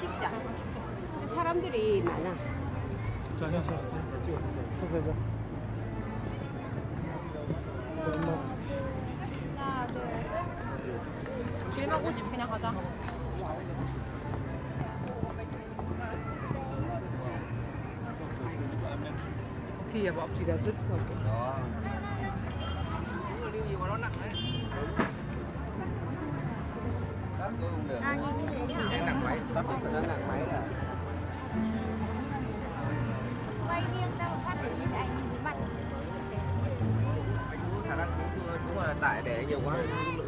찍자. 사람들이 많아. 자, 현서. 현서죠. 길만 오지 그냥 가자. Okay, aber ob die da sitzen, lưu gì mà nó nặng đấy À, nhìn như thế nào? đang nặng máy Quay nghiêng ra một phát để nhìn anh nhìn thấy mặt. anh có khả năng xuống mà tải để nhiều quá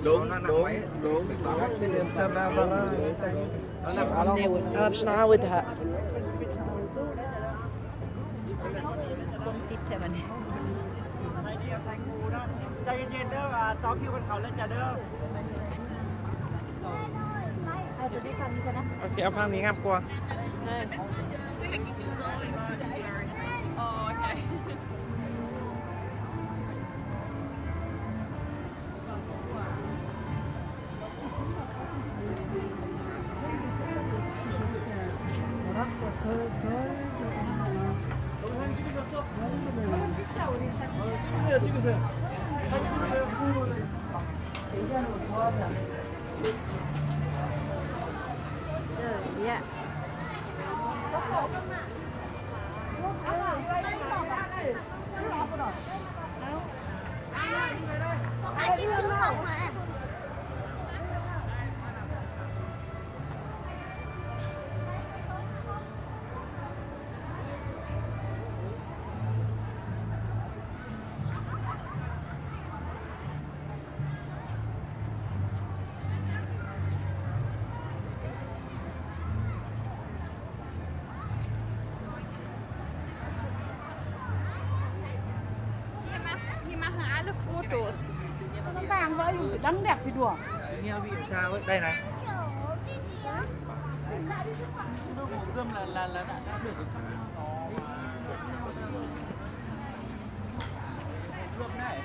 đúng ใช่ไหมเนี่ยไทยดีกับไทยงูนะใจเย็นๆเด้อว่าซ้อมคิวบนเขาแล้วจะเด้อเอาตัวนี้ฟังดีกว่านะ โอเค เอาฟังนี้ครับกลัว เออ đăng đẹp thì đùa nghe vị sao ấy đây này cơm là là là đã, đã được rồi. Cơm này.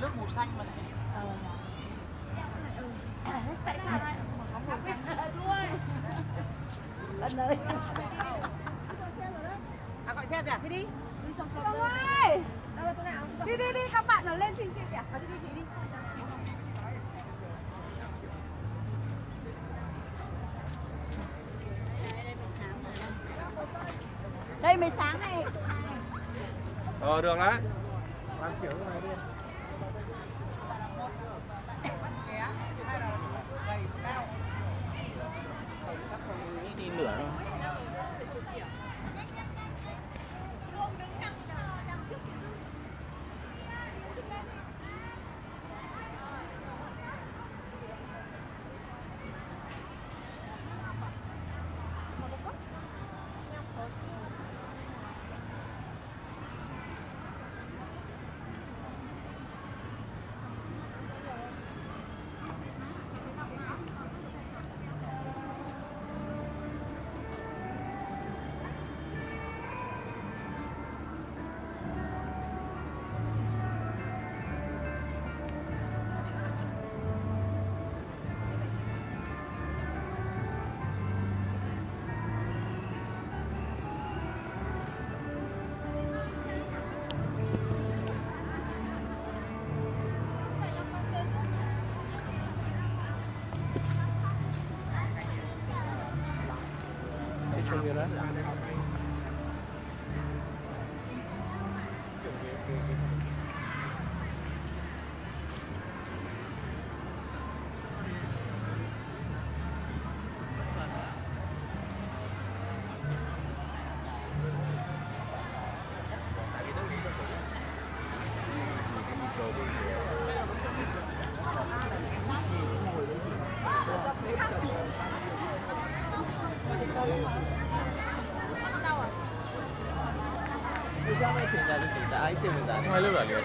Nước màu xanh mà này. tại sao lại có một cái luôn ân ơi à gọi xe rồi à thế đi đi đi đi các bạn nó lên xin chị Dạ, kìa có đi đi chị đi đây mới sáng này Ờ được đấy. Hale ver.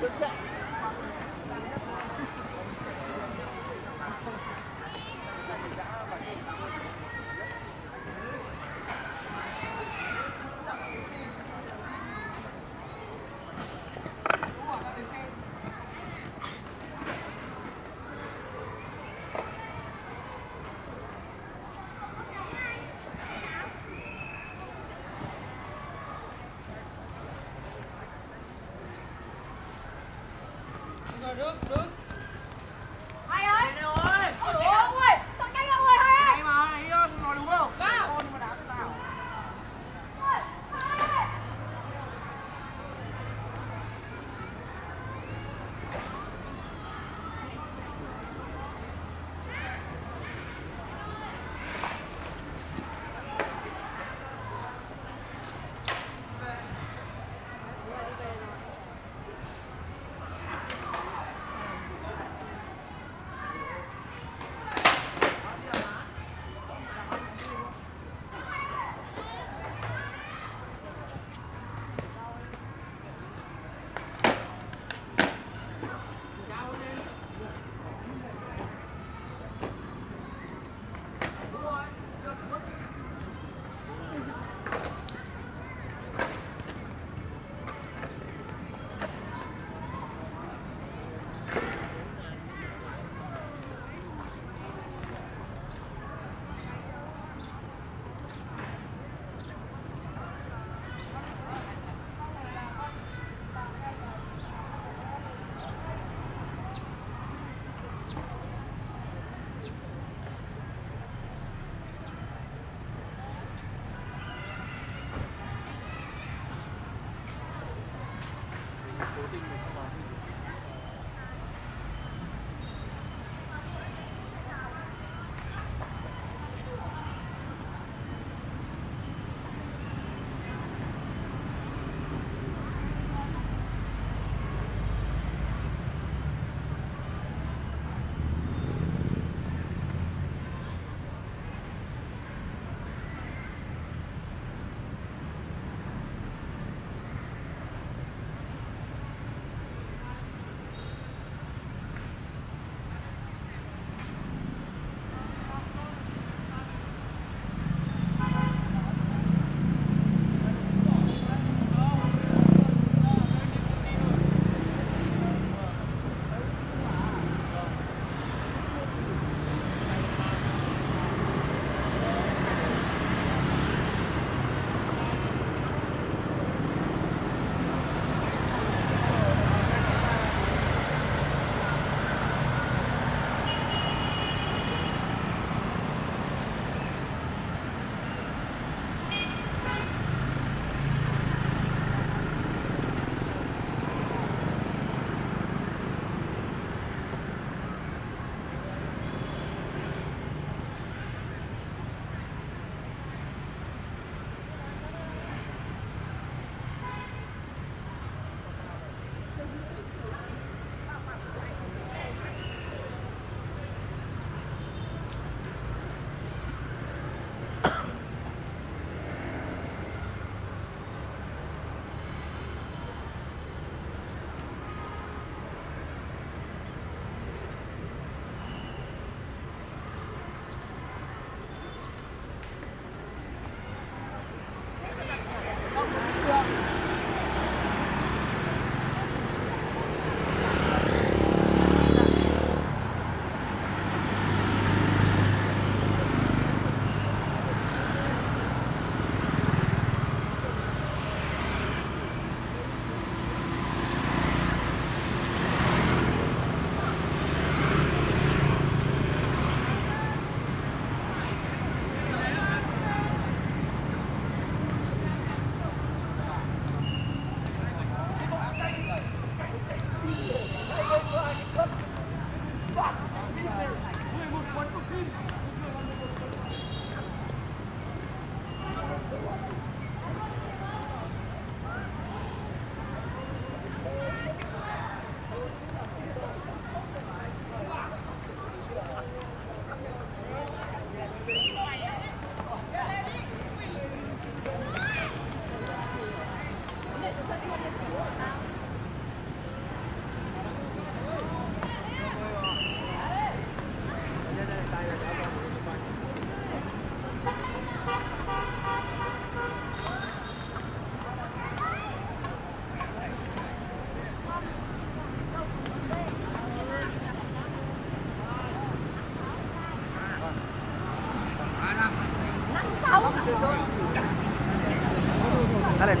Look at that.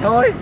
Thôi.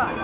Đấy,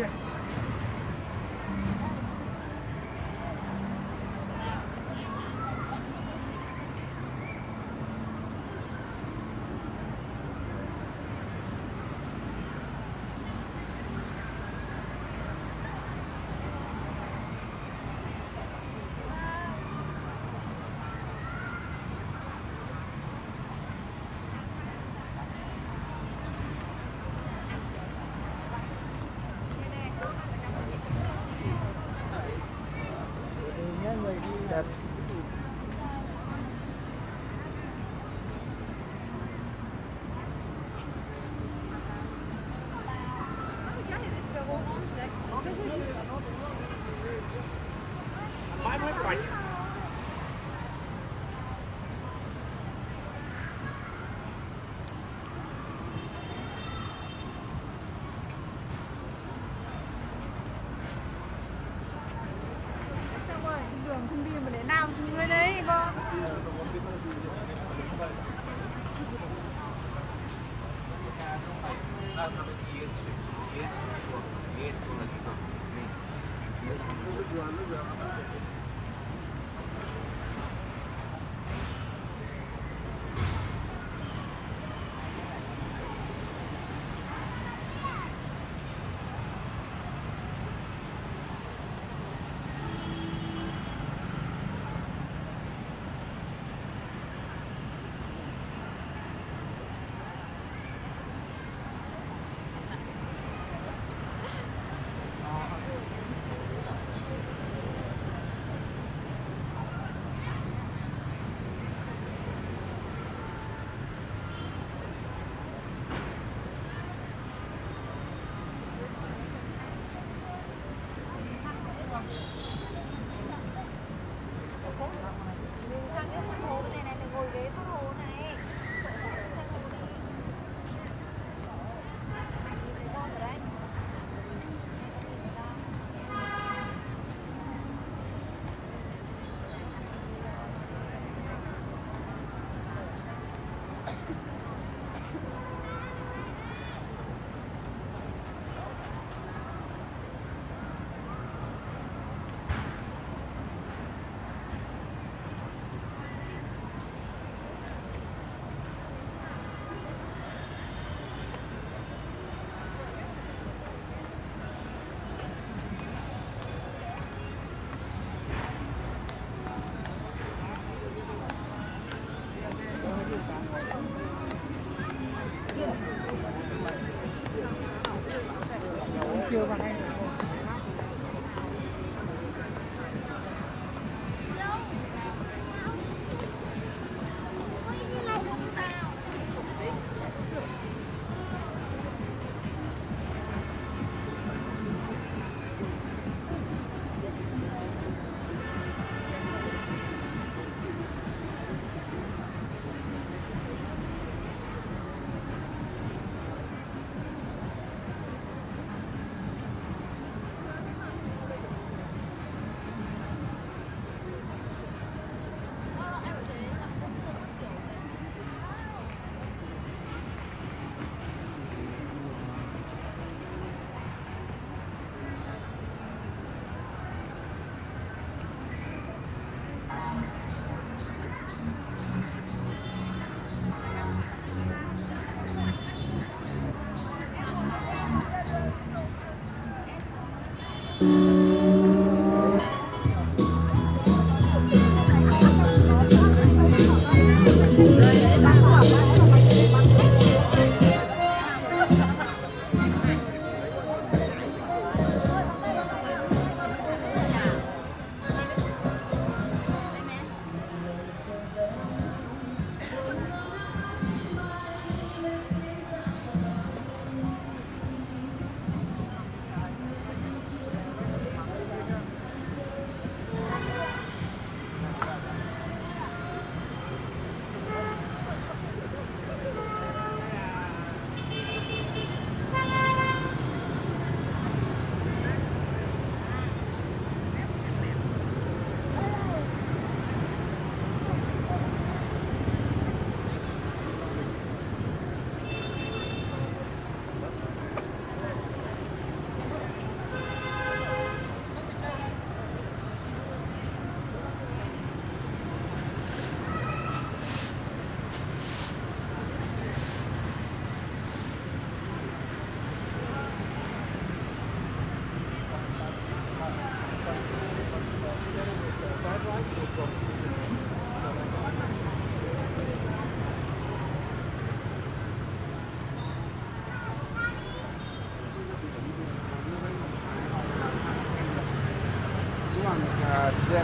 Yeah.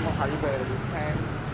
我怀疑，哎。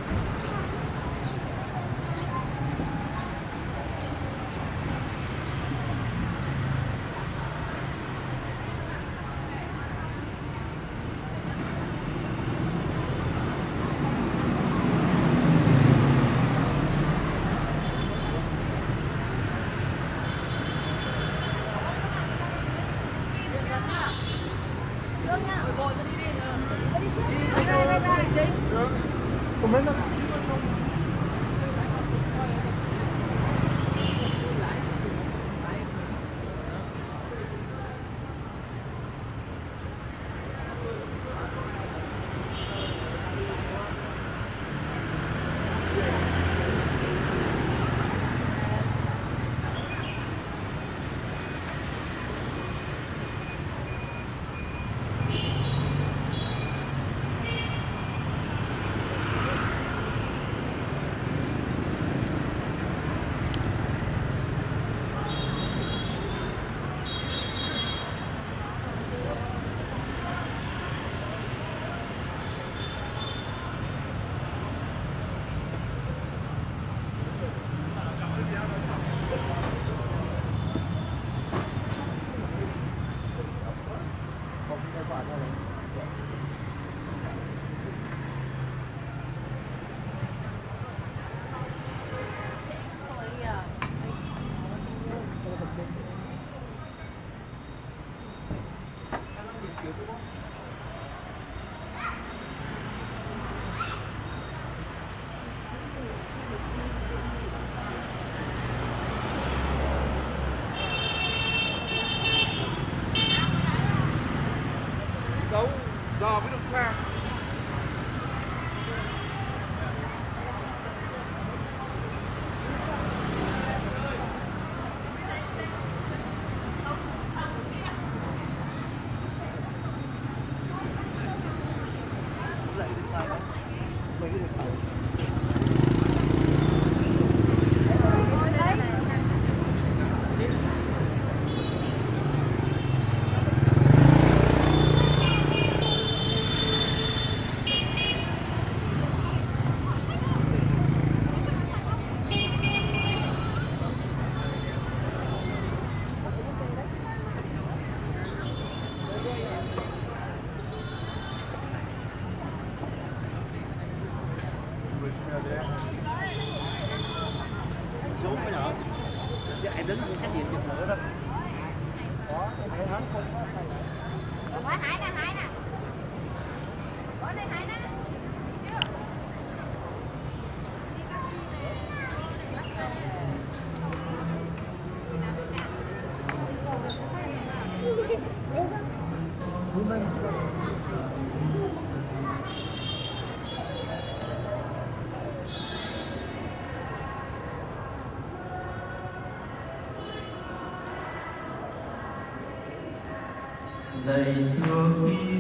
này đứng cách gì chụp nữa đó có hải nè hải nè. Có cái hải nè. đầy ruộng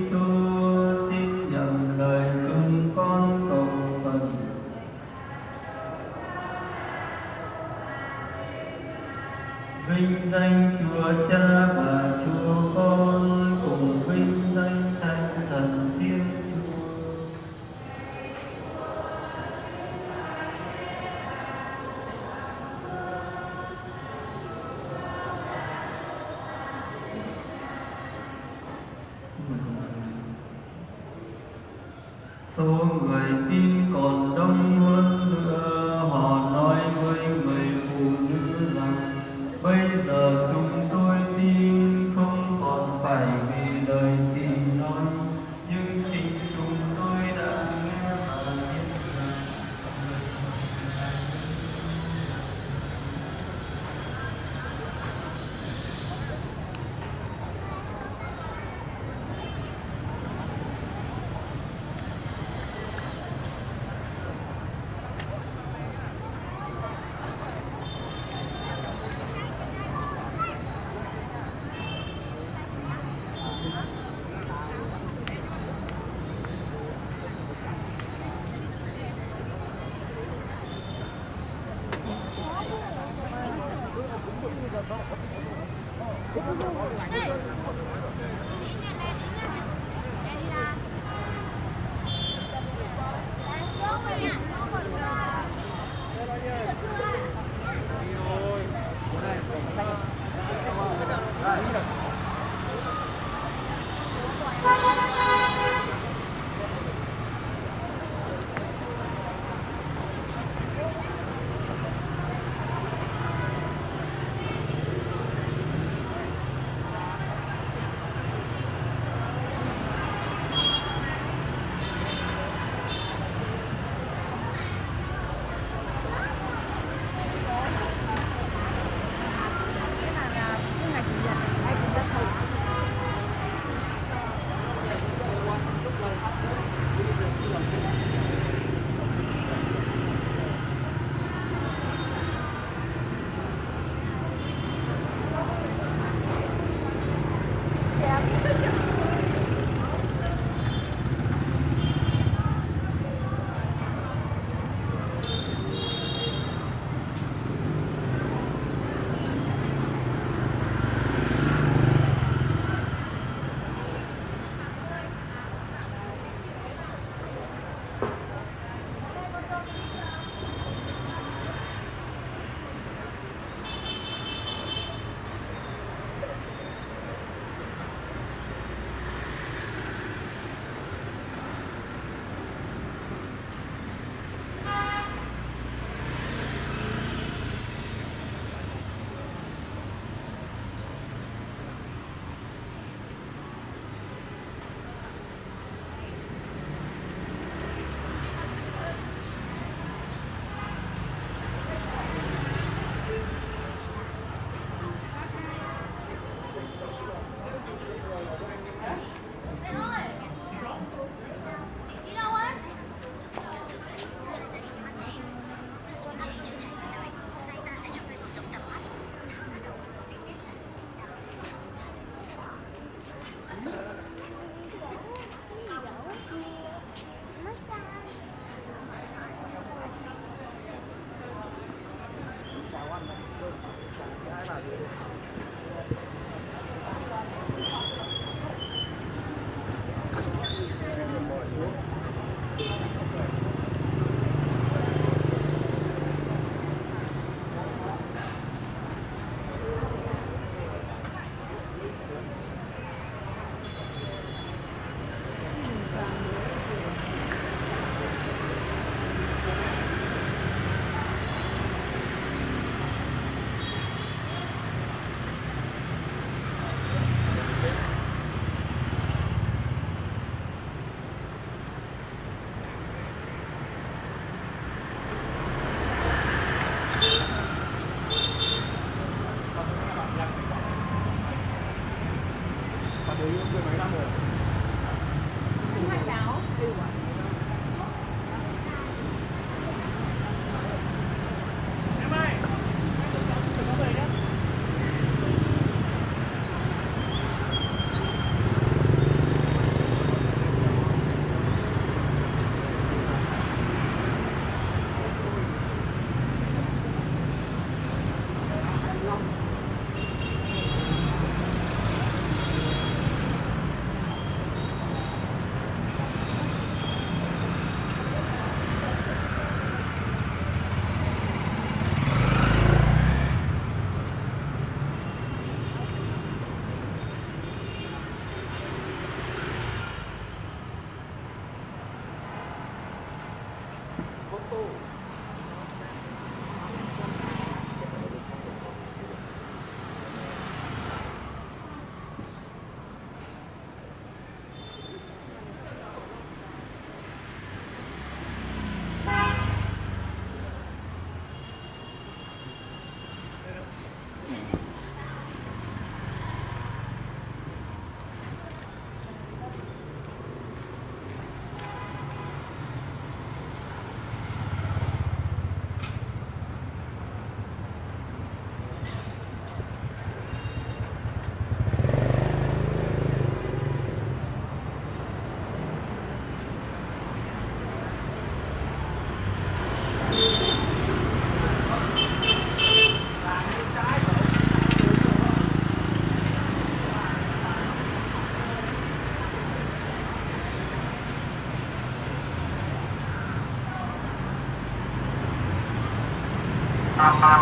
Ha ha ha.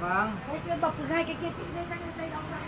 Vâng. Cái kia bọc từ hai cái kia thì dây sang đây đâu ra.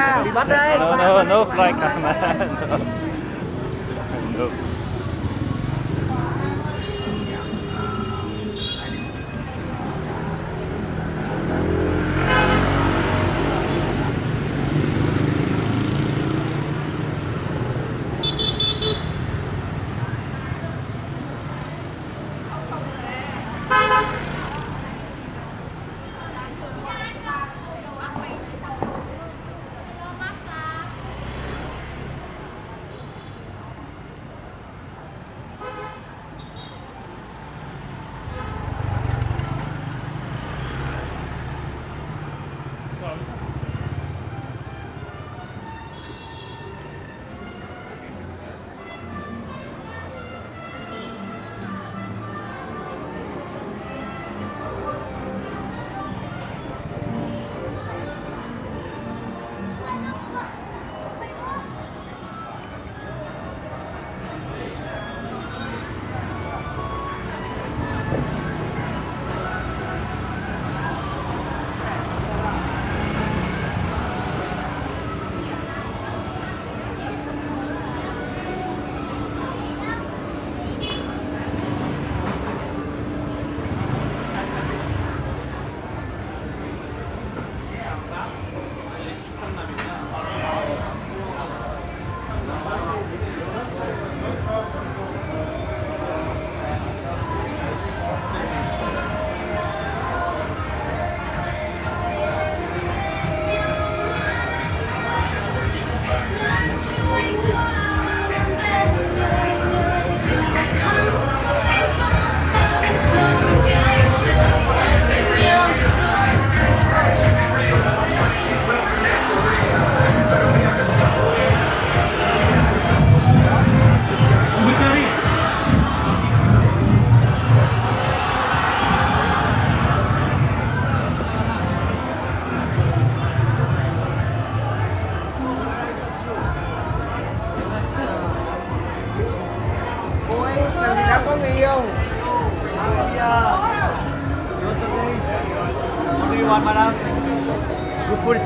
Be no, no, no fly camera.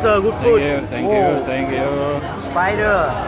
sir. Good food. Thank you. Thank you. Oh. Thank you. Spider.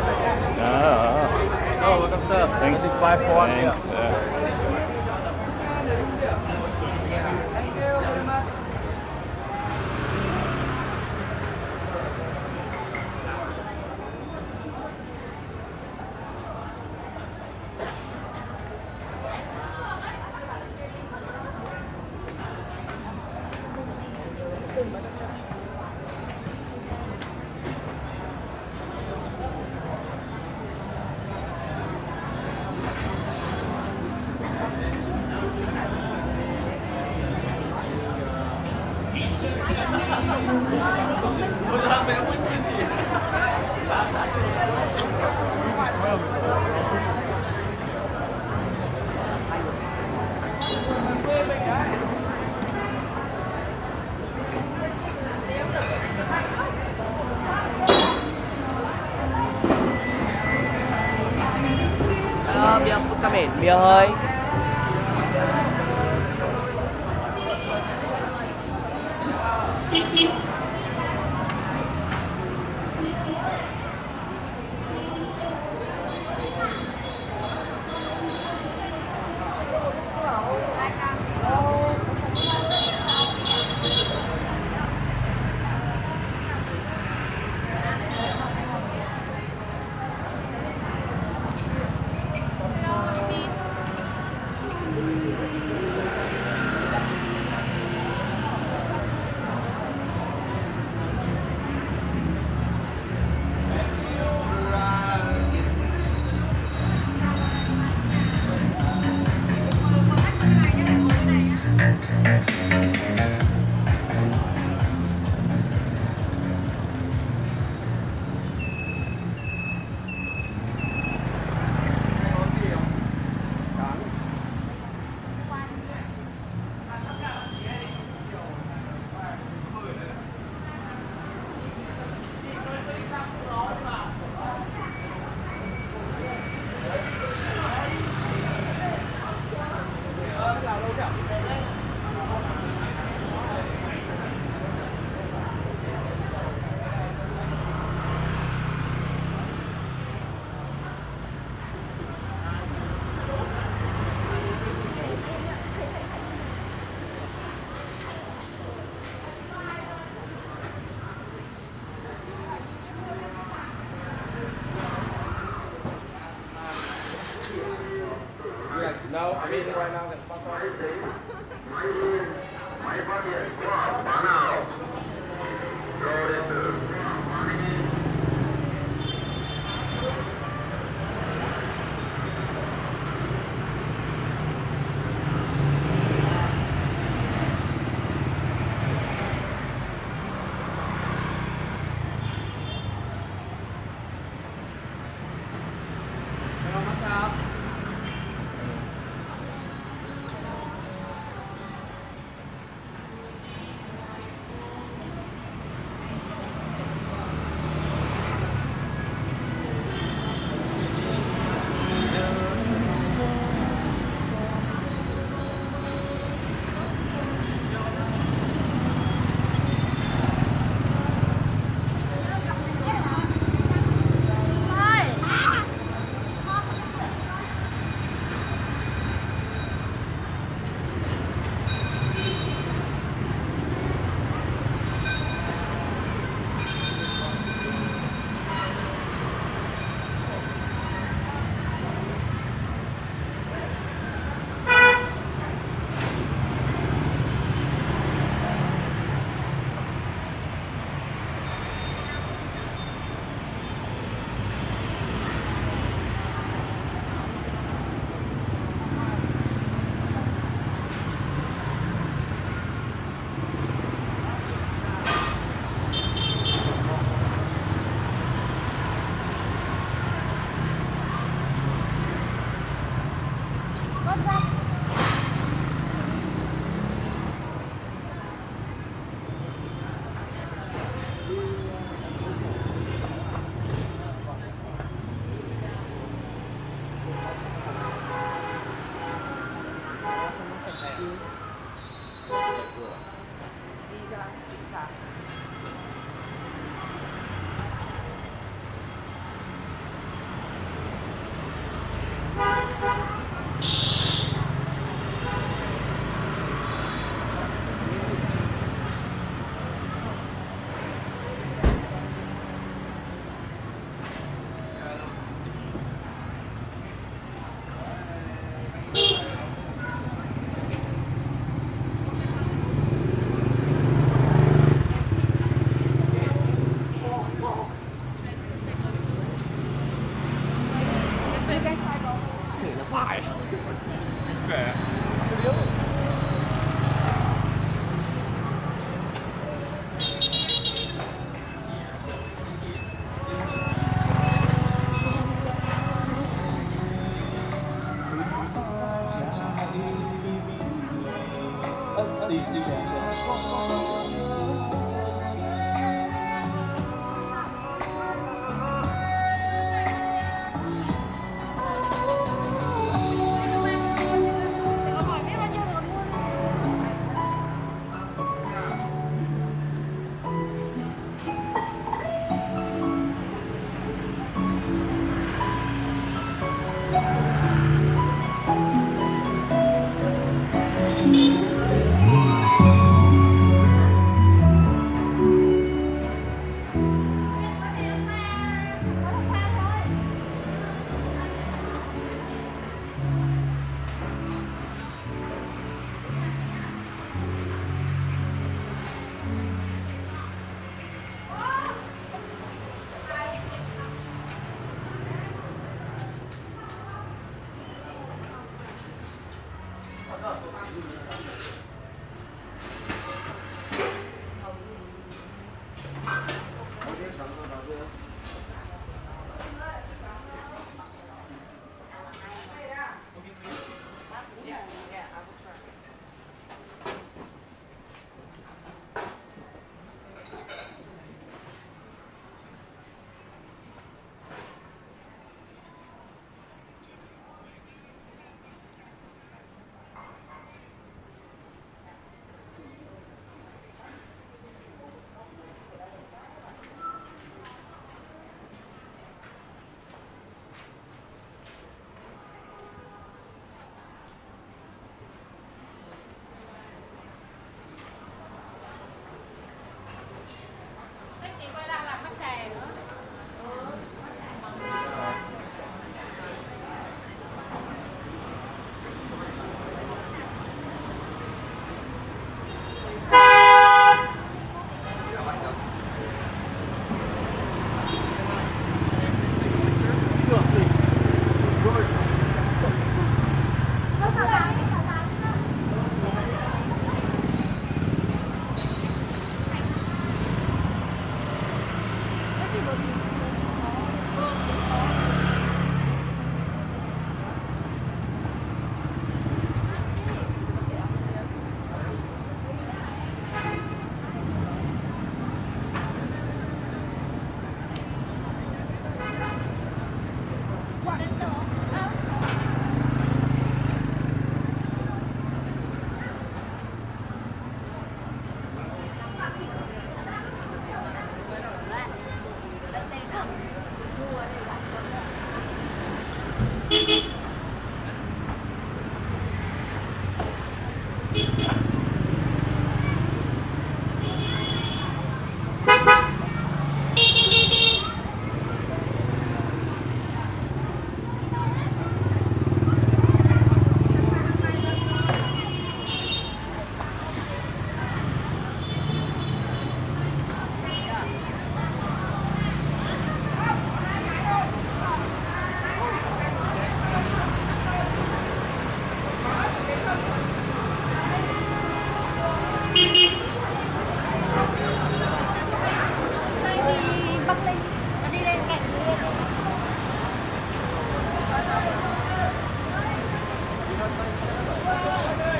Vai, vai, vai.